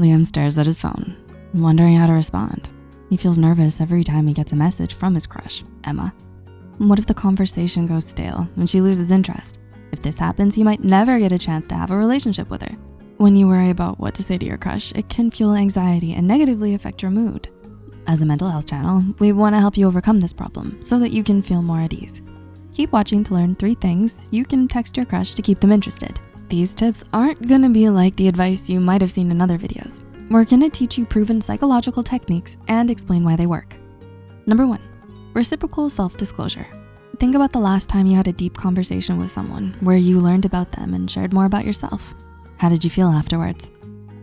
Liam stares at his phone, wondering how to respond. He feels nervous every time he gets a message from his crush, Emma. What if the conversation goes stale and she loses interest? If this happens, he might never get a chance to have a relationship with her. When you worry about what to say to your crush, it can fuel anxiety and negatively affect your mood. As a mental health channel, we wanna help you overcome this problem so that you can feel more at ease. Keep watching to learn three things you can text your crush to keep them interested. These tips aren't gonna be like the advice you might have seen in other videos. We're gonna teach you proven psychological techniques and explain why they work. Number one, reciprocal self-disclosure. Think about the last time you had a deep conversation with someone where you learned about them and shared more about yourself. How did you feel afterwards?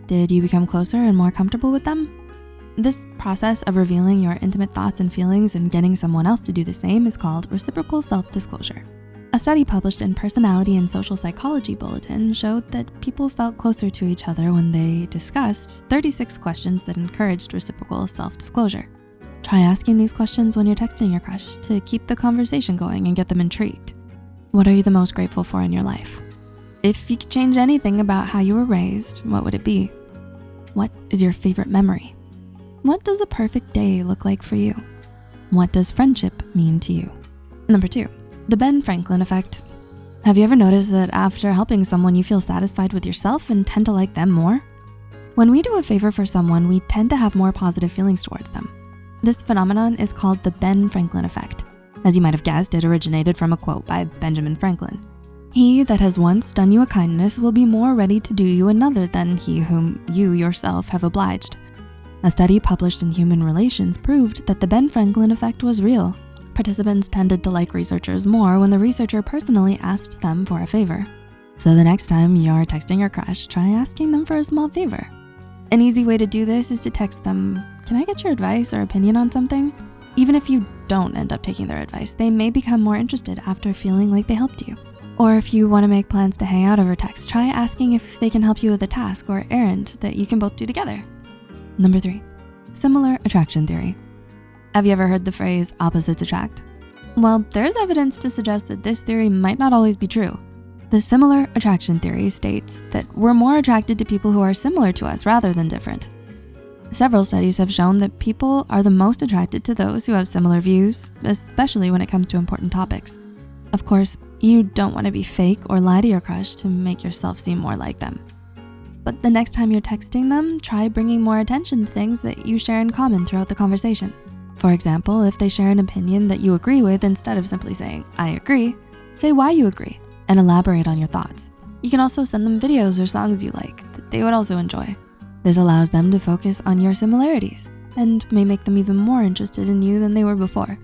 Did you become closer and more comfortable with them? This process of revealing your intimate thoughts and feelings and getting someone else to do the same is called reciprocal self-disclosure. A study published in Personality and Social Psychology Bulletin showed that people felt closer to each other when they discussed 36 questions that encouraged reciprocal self-disclosure. Try asking these questions when you're texting your crush to keep the conversation going and get them intrigued. What are you the most grateful for in your life? If you could change anything about how you were raised, what would it be? What is your favorite memory? What does a perfect day look like for you? What does friendship mean to you? Number two, the Ben Franklin effect. Have you ever noticed that after helping someone, you feel satisfied with yourself and tend to like them more? When we do a favor for someone, we tend to have more positive feelings towards them. This phenomenon is called the Ben Franklin effect. As you might have guessed, it originated from a quote by Benjamin Franklin. He that has once done you a kindness will be more ready to do you another than he whom you yourself have obliged. A study published in Human Relations proved that the Ben Franklin effect was real. Participants tended to like researchers more when the researcher personally asked them for a favor. So the next time you're texting your crush, try asking them for a small favor. An easy way to do this is to text them, can I get your advice or opinion on something? Even if you don't end up taking their advice, they may become more interested after feeling like they helped you. Or if you wanna make plans to hang out over text, try asking if they can help you with a task or errand that you can both do together. Number three, similar attraction theory. Have you ever heard the phrase opposites attract? Well, there's evidence to suggest that this theory might not always be true. The similar attraction theory states that we're more attracted to people who are similar to us rather than different. Several studies have shown that people are the most attracted to those who have similar views, especially when it comes to important topics. Of course, you don't wanna be fake or lie to your crush to make yourself seem more like them. But the next time you're texting them, try bringing more attention to things that you share in common throughout the conversation. For example, if they share an opinion that you agree with, instead of simply saying, I agree, say why you agree and elaborate on your thoughts. You can also send them videos or songs you like that they would also enjoy. This allows them to focus on your similarities and may make them even more interested in you than they were before.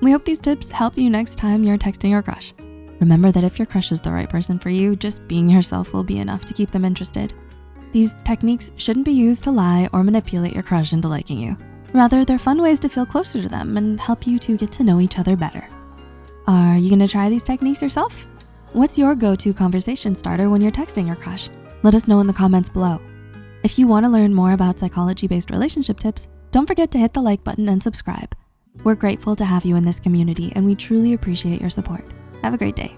We hope these tips help you next time you're texting your crush. Remember that if your crush is the right person for you, just being yourself will be enough to keep them interested. These techniques shouldn't be used to lie or manipulate your crush into liking you. Rather, they're fun ways to feel closer to them and help you to get to know each other better. Are you gonna try these techniques yourself? What's your go-to conversation starter when you're texting your crush? Let us know in the comments below. If you wanna learn more about psychology-based relationship tips, don't forget to hit the like button and subscribe. We're grateful to have you in this community and we truly appreciate your support. Have a great day.